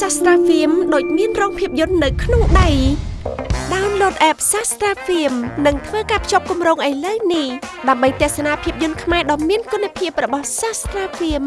Sastra Film ដូចមានរោងភាពយន្តនៅក្នុងដៃ Download app Sastra Film និងធ្វើការភ្ជាប់គម្រោងឥឡូវនេះដើម្បីទស្សនាភាពយន្តខ្មែរដ៏មានគុណភាពរបស់ Sastra Film